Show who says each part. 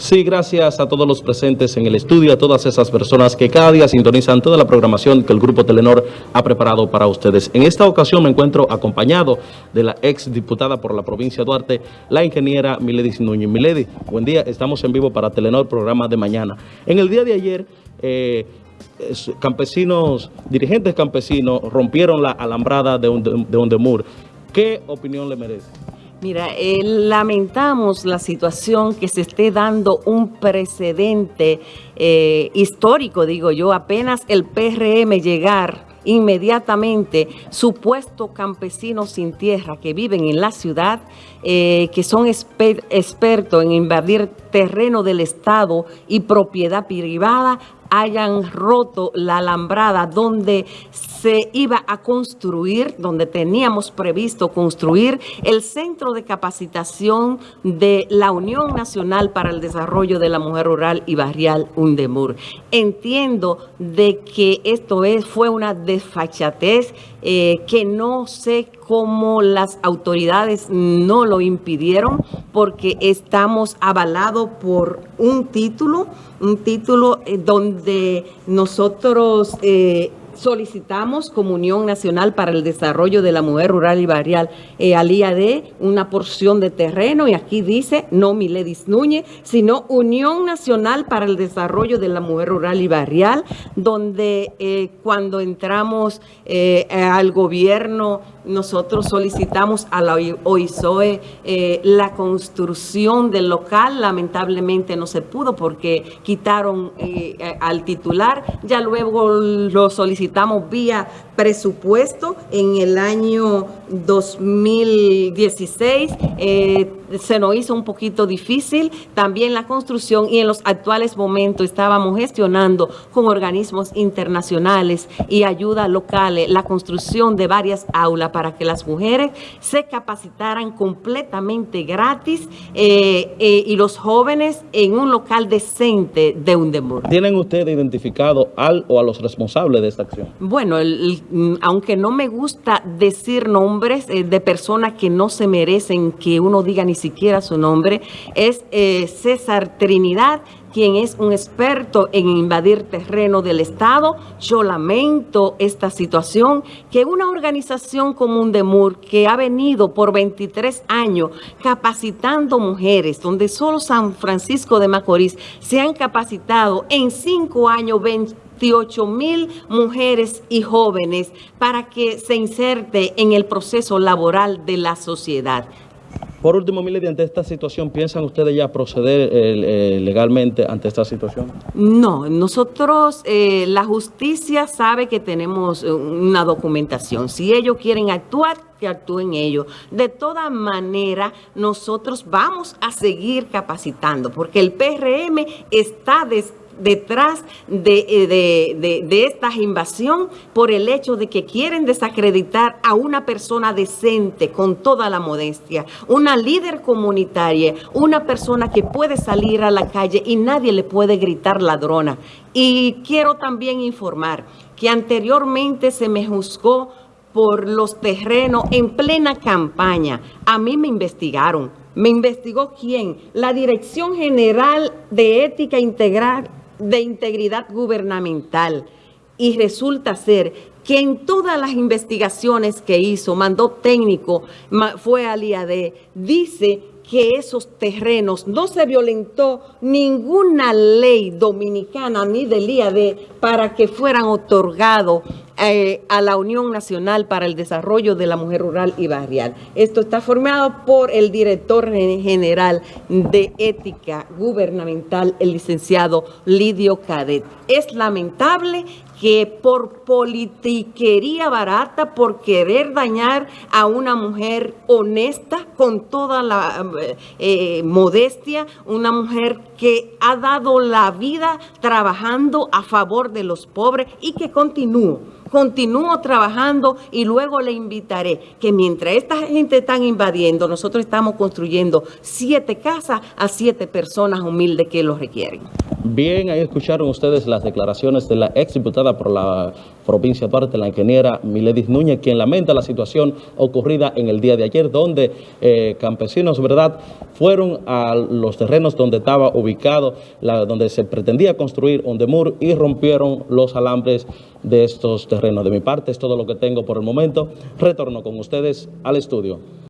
Speaker 1: Sí, gracias a todos los presentes en el estudio, a todas esas personas que cada día sintonizan toda la programación que el Grupo Telenor ha preparado para ustedes. En esta ocasión me encuentro acompañado de la ex diputada por la provincia de Duarte, la ingeniera Milady Núñez. Milady, buen día, estamos en vivo para Telenor, programa de mañana. En el día de ayer... Eh, campesinos, dirigentes campesinos rompieron la alambrada de, de Undemur. ¿Qué opinión le merece?
Speaker 2: Mira, eh, lamentamos la situación que se esté dando un precedente eh, histórico, digo yo, apenas el PRM llegar inmediatamente supuestos campesinos sin tierra que viven en la ciudad, eh, que son expertos en invadir terreno del Estado y propiedad privada, hayan roto la alambrada donde se iba a construir, donde teníamos previsto construir el centro de capacitación de la Unión Nacional para el Desarrollo de la Mujer Rural y Barrial UNDEMUR. Entiendo de que esto es, fue una desfachatez eh, que no sé cómo las autoridades no lo impidieron porque estamos avalados por un título, un título eh, donde nosotros eh, solicitamos Comunión Nacional para el Desarrollo de la Mujer Rural y Barrial eh, al IAD una porción de terreno y aquí dice no Miledis Núñez, sino Unión Nacional para el Desarrollo de la Mujer Rural y Barrial, donde eh, cuando entramos eh, al gobierno nosotros solicitamos a la OISOE eh, la construcción del local, lamentablemente no se pudo porque quitaron al titular, ya luego lo solicitamos vía presupuesto en el año 2016, eh, se nos hizo un poquito difícil también la construcción y en los actuales momentos estábamos gestionando con organismos internacionales y ayuda locales la construcción de varias aulas para que las mujeres se capacitaran completamente gratis eh, eh, y los jóvenes en un local decente de Undemur.
Speaker 1: ¿Tienen ustedes identificado al o a los responsables de esta acción?
Speaker 2: Bueno, aunque no me gusta decir nombres eh, de personas que no se merecen que uno diga ni siquiera su nombre, es César Trinidad, quien es un experto en invadir terreno del Estado. Yo lamento esta situación, que una organización como UNDEMUR, que ha venido por 23 años capacitando mujeres, donde solo San Francisco de Macorís se han capacitado en cinco años 28 mil mujeres y jóvenes para que se inserte en el proceso laboral de la sociedad.
Speaker 1: Por último, Milady, ante esta situación, ¿piensan ustedes ya proceder eh, eh, legalmente ante esta situación?
Speaker 2: No, nosotros, eh, la justicia sabe que tenemos una documentación. Si ellos quieren actuar, que actúen ellos. De toda manera, nosotros vamos a seguir capacitando, porque el PRM está detrás eh, de, de, esta invasión por el hecho de que quieren desacreditar a una persona decente con toda la modestia, una líder comunitaria, una persona que puede salir a la calle y nadie le puede gritar ladrona. Y quiero también informar que anteriormente se me juzgó por los terrenos en plena campaña. A mí me investigaron. ¿Me investigó quién? La Dirección General de Ética Integral de integridad gubernamental y resulta ser que en todas las investigaciones que hizo, mandó técnico, fue al IAD, dice que esos terrenos no se violentó ninguna ley dominicana ni del IAD para que fueran otorgados eh, a la Unión Nacional para el Desarrollo de la Mujer Rural y Barrial. Esto está formado por el director general de Ética Gubernamental, el licenciado Lidio Cadet. Es lamentable que por politiquería barata, por querer dañar a una mujer honesta, con toda la eh, modestia, una mujer que ha dado la vida trabajando a favor de los pobres y que continúa continúo trabajando y luego le invitaré que mientras esta gente está invadiendo, nosotros estamos construyendo siete casas a siete personas humildes que lo requieren.
Speaker 1: Bien, ahí escucharon ustedes las declaraciones de la ex diputada por la provincia de Duarte, la ingeniera Miledis Núñez, quien lamenta la situación ocurrida en el día de ayer, donde eh, campesinos, ¿verdad?, fueron a los terrenos donde estaba ubicado, la, donde se pretendía construir un demur y rompieron los alambres de estos terrenos. De mi parte es todo lo que tengo por el momento. Retorno con ustedes al estudio.